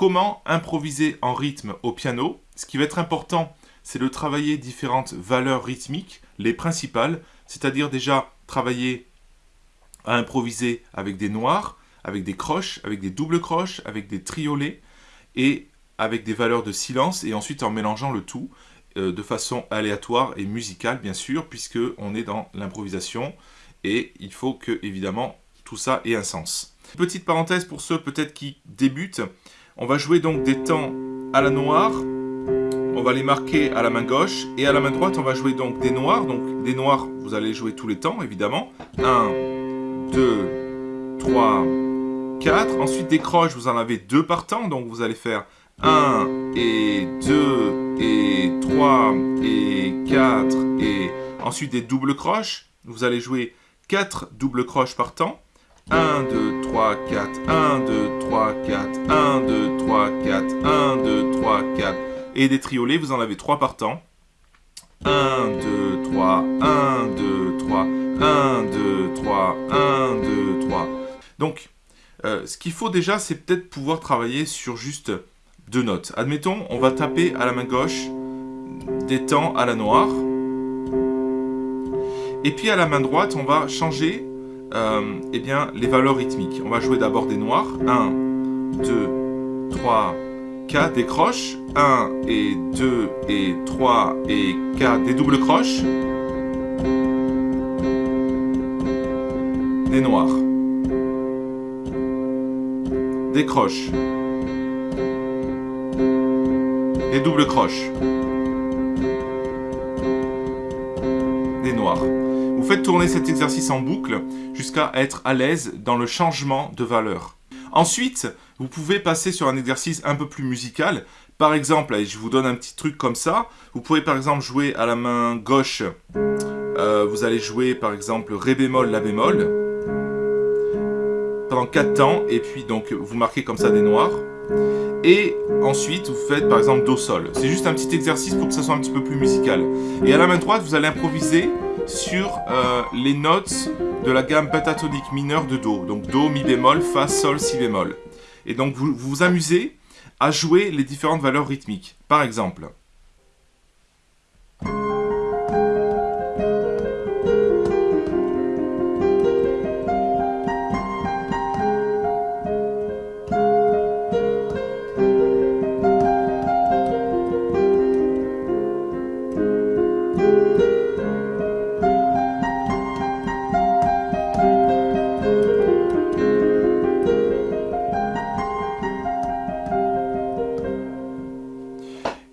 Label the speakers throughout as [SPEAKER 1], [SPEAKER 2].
[SPEAKER 1] comment improviser en rythme au piano. Ce qui va être important, c'est de travailler différentes valeurs rythmiques, les principales, c'est-à-dire déjà travailler à improviser avec des noirs, avec des croches, avec des doubles croches, avec des triolets, et avec des valeurs de silence, et ensuite en mélangeant le tout euh, de façon aléatoire et musicale, bien sûr, puisque on est dans l'improvisation, et il faut que, évidemment, tout ça ait un sens. Petite parenthèse pour ceux peut-être qui débutent, on va jouer donc des temps à la noire, on va les marquer à la main gauche, et à la main droite, on va jouer donc des noirs, donc des noirs, vous allez jouer tous les temps, évidemment. 1, 2, 3, 4. Ensuite, des croches, vous en avez deux par temps, donc vous allez faire 1 et 2 et 3 et 4 et ensuite des doubles croches. Vous allez jouer 4 doubles croches par temps. 1, 2, 3, 4, 1, 2, 3, 4, 1, 2, 3, 4, 1, 2, 3, 4. Et des triolets, vous en avez 3 par temps. 1, 2, 3, 1, 2, 3, 1, 2, 3, 1, 2, 3. Donc, euh, ce qu'il faut déjà, c'est peut-être pouvoir travailler sur juste deux notes. Admettons, on va taper à la main gauche des temps à la noire. Et puis à la main droite, on va changer euh, eh bien, les valeurs rythmiques. On va jouer d'abord des noirs. 1, 2, 3, 4, des croches. 1 et 2 et 3 et 4, des doubles croches. Des noirs. Des croches. Des doubles croches. Des noirs. Vous faites tourner cet exercice en boucle jusqu'à être à l'aise dans le changement de valeur. Ensuite, vous pouvez passer sur un exercice un peu plus musical. Par exemple, je vous donne un petit truc comme ça. Vous pouvez par exemple jouer à la main gauche. Euh, vous allez jouer par exemple Ré bémol, La bémol. Pendant 4 temps. Et puis donc vous marquez comme ça des noirs. Et ensuite, vous faites par exemple Do-Sol. C'est juste un petit exercice pour que ça soit un petit peu plus musical. Et à la main droite, vous allez improviser sur euh, les notes de la gamme pentatonique mineure de Do. Donc Do, Mi bémol, Fa, Sol, Si bémol. Et donc vous vous amusez à jouer les différentes valeurs rythmiques. Par exemple,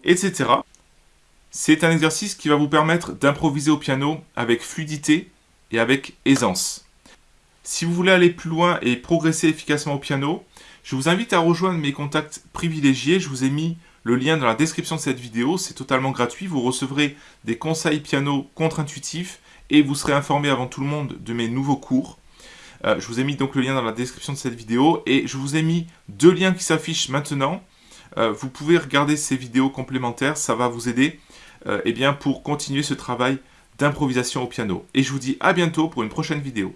[SPEAKER 1] etc. C'est un exercice qui va vous permettre d'improviser au piano avec fluidité et avec aisance. Si vous voulez aller plus loin et progresser efficacement au piano, je vous invite à rejoindre mes contacts privilégiés. Je vous ai mis le lien dans la description de cette vidéo. C'est totalement gratuit. Vous recevrez des conseils piano contre-intuitifs et vous serez informé avant tout le monde de mes nouveaux cours. Euh, je vous ai mis donc le lien dans la description de cette vidéo et je vous ai mis deux liens qui s'affichent maintenant. Euh, vous pouvez regarder ces vidéos complémentaires, ça va vous aider euh, eh bien, pour continuer ce travail d'improvisation au piano. Et je vous dis à bientôt pour une prochaine vidéo.